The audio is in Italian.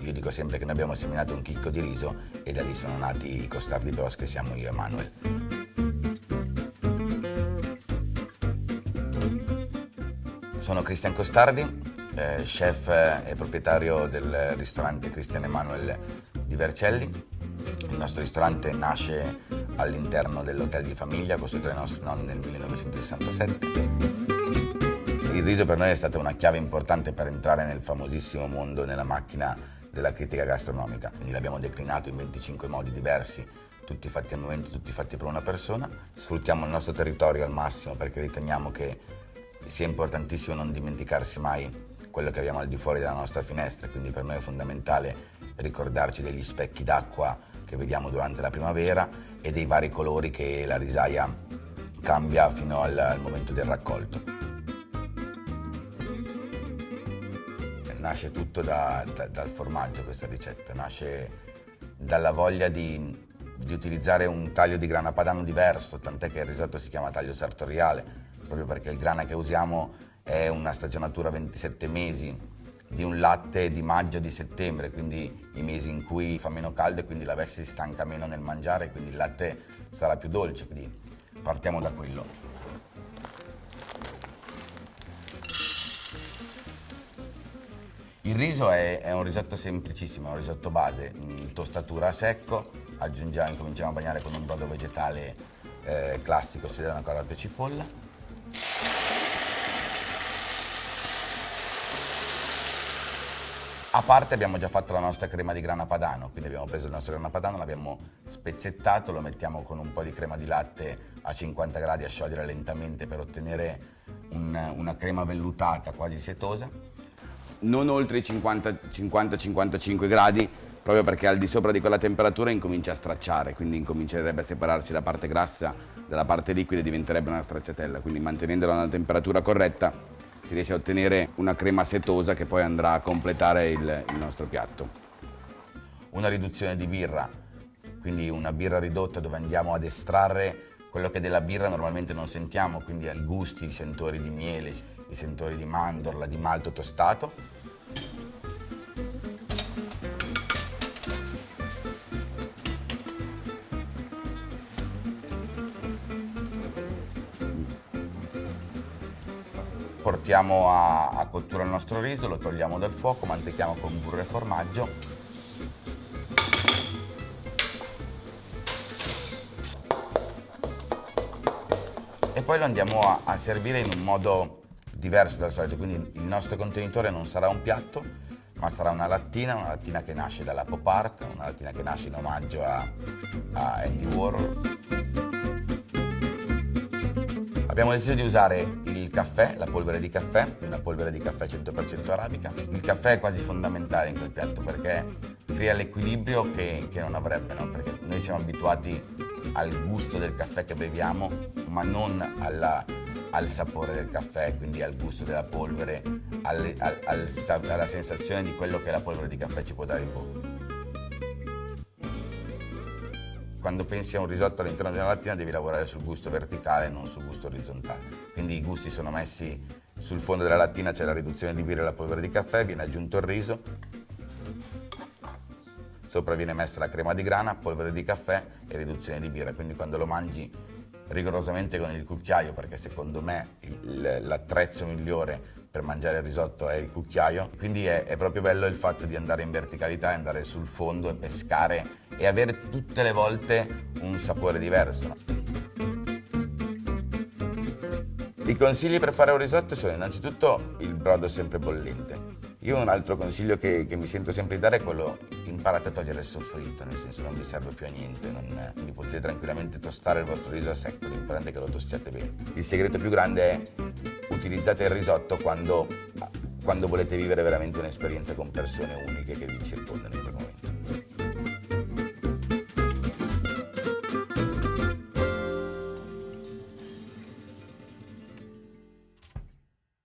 Io dico sempre che noi abbiamo seminato un chicco di riso e da lì sono nati i costardi bros che siamo io e Manuel. Sono Cristian Costardi, eh, chef e proprietario del ristorante Cristian Emanuel di Vercelli. Il nostro ristorante nasce all'interno dell'hotel di famiglia costruito dai nostri nonni nel 1967. Il riso per noi è stata una chiave importante per entrare nel famosissimo mondo, nella macchina della critica gastronomica. Quindi l'abbiamo declinato in 25 modi diversi, tutti fatti al momento, tutti fatti per una persona. Sfruttiamo il nostro territorio al massimo perché riteniamo che sia importantissimo non dimenticarsi mai quello che abbiamo al di fuori della nostra finestra, quindi per noi è fondamentale ricordarci degli specchi d'acqua che vediamo durante la primavera e dei vari colori che la risaia cambia fino al, al momento del raccolto. Nasce tutto da, da, dal formaggio questa ricetta, nasce dalla voglia di, di utilizzare un taglio di grana padano diverso, tant'è che il risotto si chiama taglio sartoriale, proprio perché il grana che usiamo è una stagionatura 27 mesi di un latte di maggio di settembre, quindi i mesi in cui fa meno caldo e quindi la veste si stanca meno nel mangiare, quindi il latte sarà più dolce, quindi partiamo da quello. Il riso è, è, un risotto semplicissimo, è un risotto base, in tostatura a secco, aggiungiamo, incominciamo a bagnare con un brodo vegetale eh, classico, sedano, carote e cipolla, A parte abbiamo già fatto la nostra crema di grana padano, quindi abbiamo preso il nostro grana padano, l'abbiamo spezzettato, lo mettiamo con un po' di crema di latte a 50 gradi a sciogliere lentamente per ottenere un, una crema vellutata quasi setosa. Non oltre i 50-55 gradi, proprio perché al di sopra di quella temperatura incomincia a stracciare, quindi incomincerebbe a separarsi la parte grassa dalla parte liquida e diventerebbe una stracciatella, quindi mantenendola a una temperatura corretta si riesce a ottenere una crema setosa che poi andrà a completare il, il nostro piatto. Una riduzione di birra, quindi una birra ridotta dove andiamo ad estrarre quello che della birra normalmente non sentiamo, quindi i gusti, i sentori di miele, i sentori di mandorla, di malto tostato portiamo a, a cottura il nostro riso, lo togliamo dal fuoco, mantechiamo con burro e formaggio. E poi lo andiamo a, a servire in un modo diverso dal solito, quindi il nostro contenitore non sarà un piatto, ma sarà una lattina, una lattina che nasce dalla pop art, una lattina che nasce in omaggio a, a Andy Warhol. Abbiamo deciso di usare il caffè, la polvere di caffè, una polvere di caffè 100% arabica. Il caffè è quasi fondamentale in quel piatto perché crea l'equilibrio che, che, non avrebbe, no? perché noi siamo abituati al gusto del caffè che beviamo, ma non alla, al sapore del caffè, quindi al gusto della polvere, al, al, al, alla sensazione di quello che la polvere di caffè ci può dare in bocca. Quando pensi a un risotto all'interno della lattina devi lavorare sul gusto verticale e non sul gusto orizzontale. Quindi i gusti sono messi sul fondo della lattina, c'è la riduzione di birra e la polvere di caffè, viene aggiunto il riso, sopra viene messa la crema di grana, polvere di caffè e riduzione di birra. Quindi quando lo mangi rigorosamente con il cucchiaio, perché secondo me l'attrezzo migliore per mangiare il risotto è il cucchiaio, quindi è, è, proprio bello il fatto di andare in verticalità, andare sul fondo e pescare e avere tutte le volte un sapore diverso. I consigli per fare un risotto sono innanzitutto il brodo sempre bollente. Io un altro consiglio che, che mi sento sempre di dare è quello imparate a togliere il soffritto, nel senso non vi serve più a niente, non, quindi potete tranquillamente tostare il vostro riso a secco, l'importante è che lo tostiate bene. Il segreto più grande è utilizzate il risotto quando, quando volete vivere veramente un'esperienza con persone uniche che vi circondano.